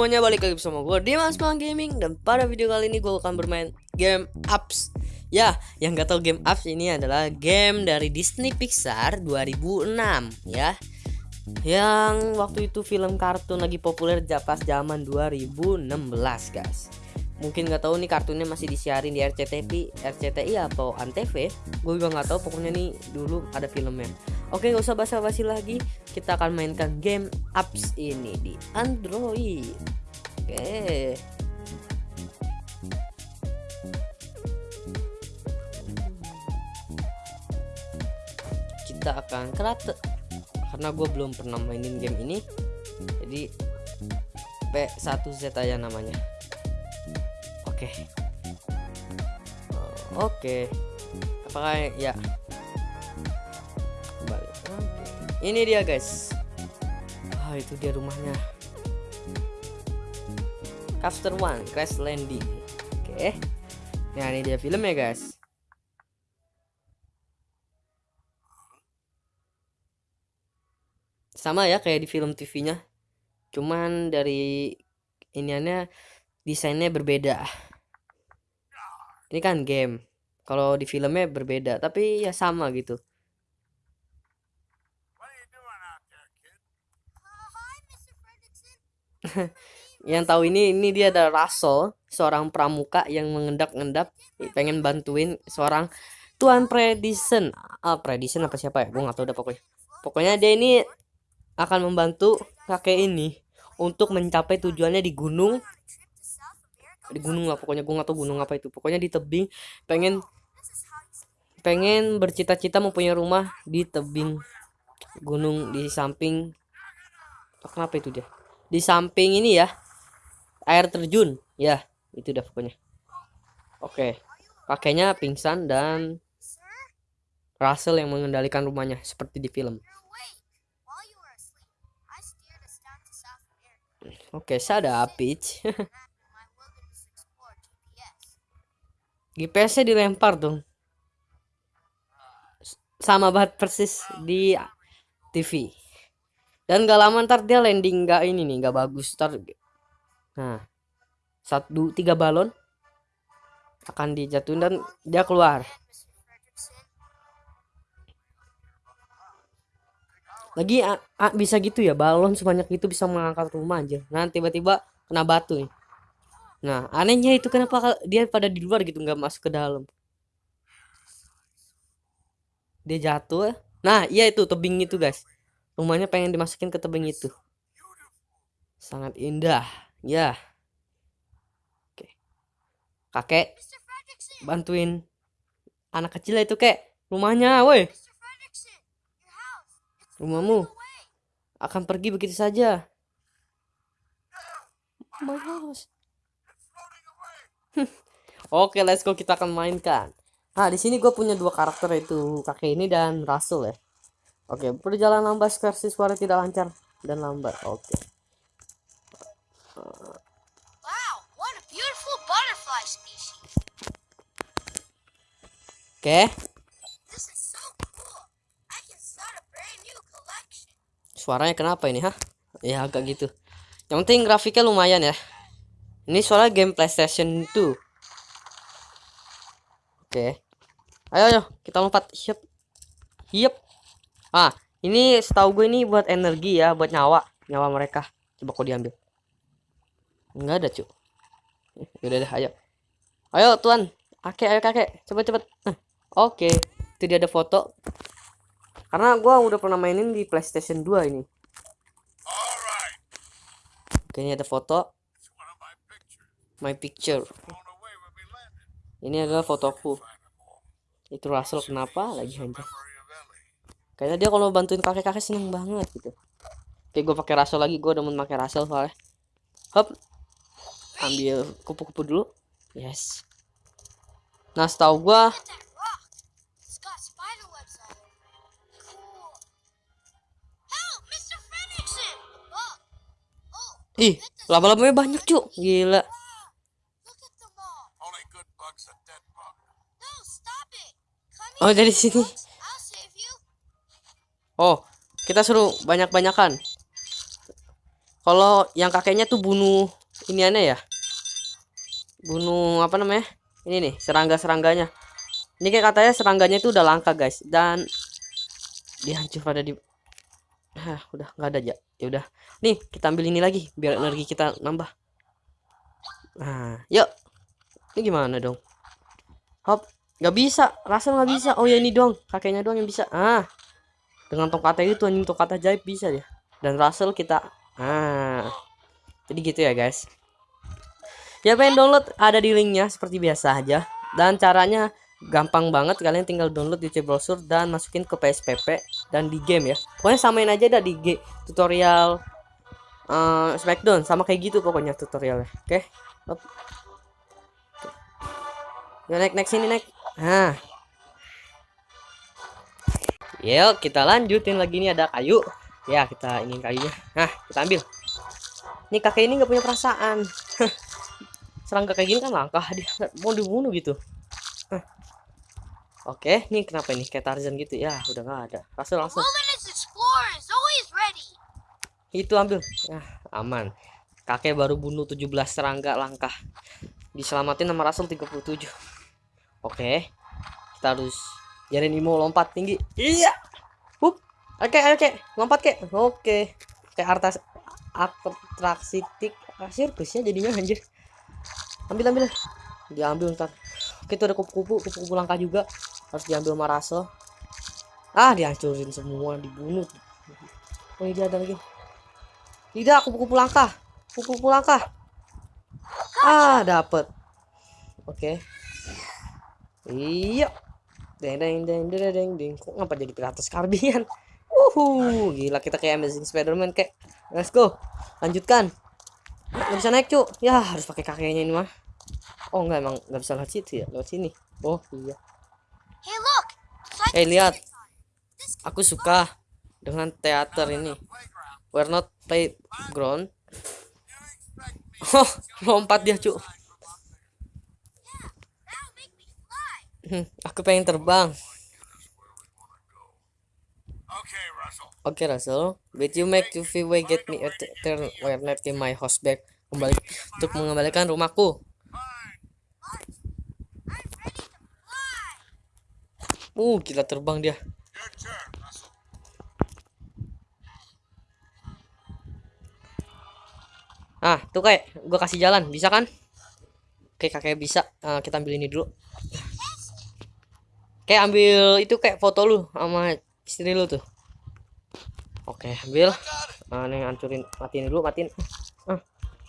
semuanya balik lagi bersama gue Dimas Mang Gaming dan pada video kali ini gue akan bermain game Apps. Ya, yang gak tau game Apps ini adalah game dari Disney Pixar 2006 ya. Yang waktu itu film kartun lagi populer pas zaman 2016 guys. Mungkin gak tahu nih kartunnya masih disiarin di RCTI, RCTI atau Antv. Gue juga gak tahu pokoknya nih dulu ada filmnya. Oke, gak usah basa-basi lagi. Kita akan mainkan game apps ini di Android. Oke. Kita akan kerate karena gue belum pernah mainin game ini. Jadi P1Z aja namanya. Oke. Oke. Apakah ya ini dia guys. Ah itu dia rumahnya. Caster One Crash Landing. Oke. Okay. nah ini dia filmnya guys. Sama ya kayak di film TV-nya cuman dari iniannya desainnya berbeda. Ini kan game. Kalau di filmnya berbeda. Tapi ya sama gitu yang tahu ini ini dia ada Russell seorang pramuka yang mengendap-endap pengen bantuin seorang Tuan Predison. Ah Predison apa siapa ya? Gue nggak tahu udah pokoknya. Pokoknya dia ini akan membantu kakek ini untuk mencapai tujuannya di gunung. Di gunung lah pokoknya gue nggak tahu gunung apa itu. Pokoknya di tebing pengen pengen bercita-cita mempunyai rumah di tebing gunung di samping. Kenapa itu dia di samping ini ya. Air terjun. Ya itu udah pokoknya. Oke. Kakeknya pingsan dan Russell yang mengendalikan rumahnya seperti di film. Oke saya ada Peach GPS nya dilempar dong. Sama banget persis di TV dan gak lama ntar dia landing gak ini nih gak bagus. Ntar nah satu tiga balon akan dijatuhin dan dia keluar. Lagi a, a, bisa gitu ya balon sebanyak itu bisa mengangkat rumah aja. Nah tiba-tiba kena batu nih. Nah anehnya itu kenapa dia pada di luar gitu nggak masuk ke dalam. Dia jatuh. Nah iya itu tebing itu guys rumahnya pengen dimasukin ke tebing itu. Sangat indah. Ya. Oke. Kakek bantuin. Anak kecil itu kek. Rumahnya woi. Rumahmu. akan pergi begitu saja. Oke, let's go. Kita akan mainkan. Nah, di sini gue punya dua karakter itu kakek ini dan Rasul ya. Oke, perjalanan bus versi suara tidak lancar dan lambat. Oke. Wow, what a beautiful butterfly species. Oke. Suaranya kenapa ini, ha? Ya agak gitu. Yang penting grafiknya lumayan ya. Ini suara game PlayStation 2. Oke. Ayo ayo, kita lompat. Siap. Yep. Ah, ini setahu gue ini buat energi ya, buat nyawa, nyawa mereka. Coba kau diambil. Enggak ada, cu. Udah deh, ayo. Ayo, tuan. Kakek, ayo kakek. Cepet cepet. Oke. Okay. Itu dia ada foto. Karena gue udah pernah mainin di PlayStation 2 ini. Oke, ini ada foto. My picture. Ini adalah fotoku. Itu Russell kenapa lagi hancur? Kayaknya dia kalau bantuin kakek kakek seneng banget gitu. Oke gue pakai raso lagi. Gue udah mau pakai raso soalnya. Hop. Ambil kupu-kupu dulu. Yes. Nah setahu gue Ih, laba-labanya banyak, Cuk. Gila. Oh, dari sini. Oh, kita suruh banyak-banyakan. kalau yang kakeknya tuh bunuh ini aneh ya? Bunuh apa namanya? Ini nih serangga-serangganya. Ini kayak katanya serangganya itu udah langka guys. Dan dihancur pada di ah udah nggak ada aja ya udah. Nih kita ambil ini lagi biar energi kita nambah. Nah yuk. Ini gimana dong? Hop nggak bisa. Rasa nggak bisa. Oh ya ini doang. Kakeknya doang yang bisa. Ah dengan tongkatnya itu anjing tongkat ajaib bisa dia. Dan Russell kita ah. Jadi gitu ya guys. Ya pengen download ada di linknya seperti biasa aja. Dan caranya gampang banget kalian tinggal download di browser dan masukin ke PSPP dan di game ya. Pokoknya samain aja dah di G tutorial uh, Smackdown sama kayak gitu pokoknya tutorialnya oke? Okay? ya naik naik sini naik. Nah yuk kita lanjutin lagi nih ada kayu. Ya kita ingin kayunya. Nah kita ambil. Ini kakek ini nggak punya perasaan. Serangga kayak gini kan langkah dia. Mau dibunuh gitu. Oke nih kenapa ini? Kayak Tarzan gitu. Ya udah nggak ada. Langsung. Langsung itu ambil. Ya aman. Kakek baru bunuh 17 serangga langkah. Diselamatin sama Rasul 37 oke kita harus jarin Imo lompat tinggi. Iya. Hup. oke oke. Lompat kek. Oke. Kayak artas atraksi tik sirkusnya jadinya anjir. Ambil ambil. Diambil ntar. Oke itu ada kupu-kupu. Kupu-kupu langka juga. Harus diambil sama Russell. Ah dihancurin semua dibunuh. Oh ini ada lagi. Tidak kupu-kupu langka. Kupu-kupu langka. Ah dapat oke. Iya deng deng deng deng deng deng kok ngapa jadi piratas karbian uhu gila kita kayak Amazing Spiderman kayak let's go. Lanjutkan. Nggak bisa naik cuk. Ya harus pakai kakeknya ini mah. Oh enggak emang nggak bisa lewat situ ya? Lewat sini. Oh iya. Hey look. Hey lihat. aku suka dengan teater ini. we're not playground. Oh lompat dia cuk hmm, aku pengen terbang Oke okay, Russell, but you make to way get me a turn where not in my house back kembali untuk mengembalikan rumahku. Uh, gila terbang dia. Ah, tuh kayak gue kasih jalan, bisa kan? Oke, kakek bisa. Uh, kita ambil ini dulu. Kayak ambil itu kayak foto lu sama istri lu tuh. Oke, ambil. Nah, nih hancurin, matiin dulu, matiin. Ah.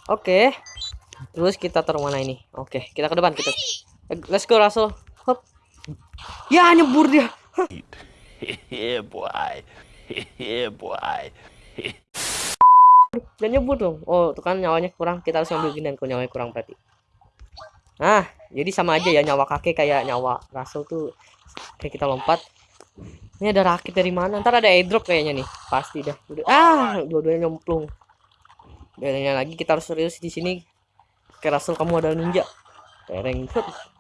Oke. Terus kita taruh mana ini? Oke, kita ke depan kita. Eh, let's go Russell. Hop. Ya, nyebur dia. Yeah, boy. Yeah, boy. Dan nyebur dong. Oh, tuh kan nyawanya kurang. Kita harus ambil gini kalau nyawanya kurang berarti. Nah, jadi sama aja ya nyawa kakek kayak nyawa Russell tuh kayak kita lompat ini ada rakit dari mana? Ntar ada airdrop kayaknya nih. Pasti dah. Udah. Ah, dua-duanya nyemplung. Bedanya lagi kita harus serius di sini. Oke, Rasul kamu ada ninja. Tereng.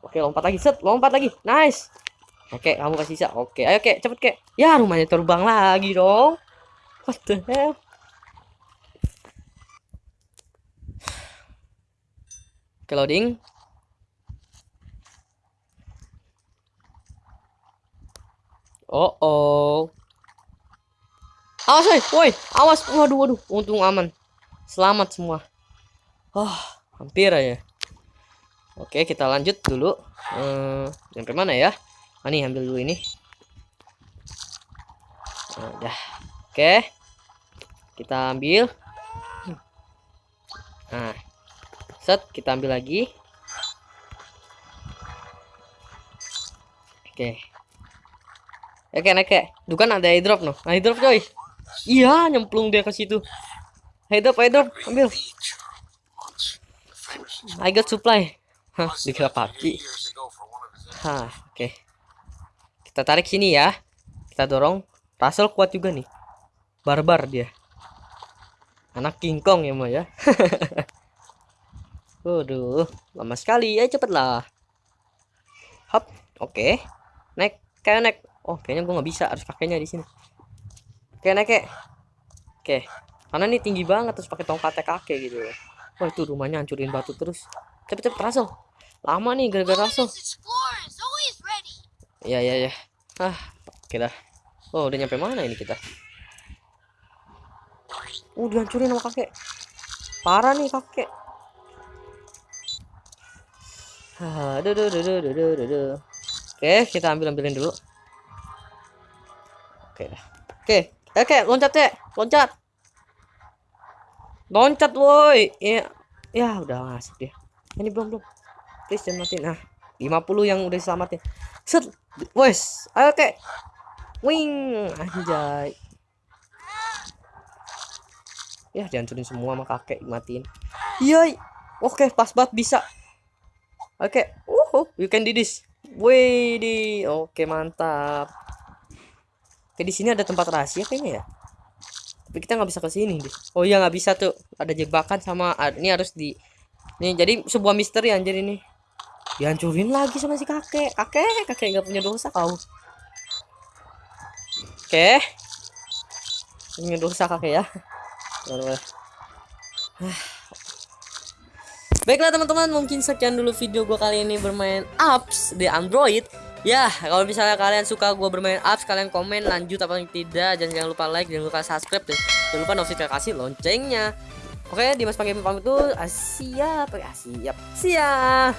Oke, lompat lagi. Set, lompat lagi. Nice. Oke, kamu kasih sisa. Oke, ayo kek, cepet kek. Ya, rumahnya terbang lagi dong. What the hell? Oke, loading. Oh oh. Awas woi, woi, awas. Waduh, waduh. Untung aman. Selamat semua. Oh, hampir aja. Oke, kita lanjut dulu. Hmm, sampai mana ya? Ah, nih, ambil dulu ini. Nah, udah. Oke. Kita ambil. Nah. Set, kita ambil lagi. Oke. Oke, naik kayak. Duh ada airdrop no. Airdrop coy. Iya, nyemplung dia ke situ. Airdrop, airdrop, ambil. I got supply. Hah, dikira pagi. Hah, oke. Okay. Kita tarik sini ya. Kita dorong. Russell kuat juga nih. Barbar dia. Anak King Kong ya, Ma ya. Waduh, lama sekali. Ya cepetlah. Hop, oke. Okay. Naik, kayak naik. Oh, kayaknya gue nggak bisa, harus kakeknya di sini. Oke, naik. Oke. karena ini tinggi banget terus pakai tongkatnya kakek gitu wah itu rumahnya hancurin batu terus cepet cepet Russell lama nih gara-gara Russell Let's explore. It's always ready. ya ya ya ah oke dah oh udah nyampe mana ini kita uh dihancurin sama kakek parah nih kakek Ah, aduh, aduh, aduh, aduh, aduh, aduh, aduh. Oke, kita ambil ambilin dulu. Oke. Oke, oke, loncat ya, loncat. Loncat, woi. Ya, ya udah masuk dia. Ini belum belum. Please jangan mati. Nah, 50 yang udah diselamatin. Set, wes, oke. Wing, anjay. Ya, dihancurin semua sama kakek matiin. Iya, oke, pas banget bisa. Oke, uh, you can do this. Wih, oke mantap. Oke, di sini ada tempat rahasia kayaknya ya. Tapi kita nggak bisa ke sini deh. Oh iya nggak bisa tuh. Ada jebakan sama ah, ini harus di. Nih jadi sebuah misteri anjir ini. Dihancurin lagi sama si kakek. Kakek, kakek nggak punya dosa kau. Oke. Punya dosa kakek ya. Baiklah teman-teman, mungkin sekian dulu video gue kali ini bermain apps di Android. Ya, kalau misalnya kalian suka gue bermain apps, kalian komen lanjut apa tidak. Dan jangan lupa like, jangan lupa subscribe, dan jangan lupa notifikasi loncengnya. Oke, Dimas pakai pamit itu. Ah, siap, ah, siap, siap.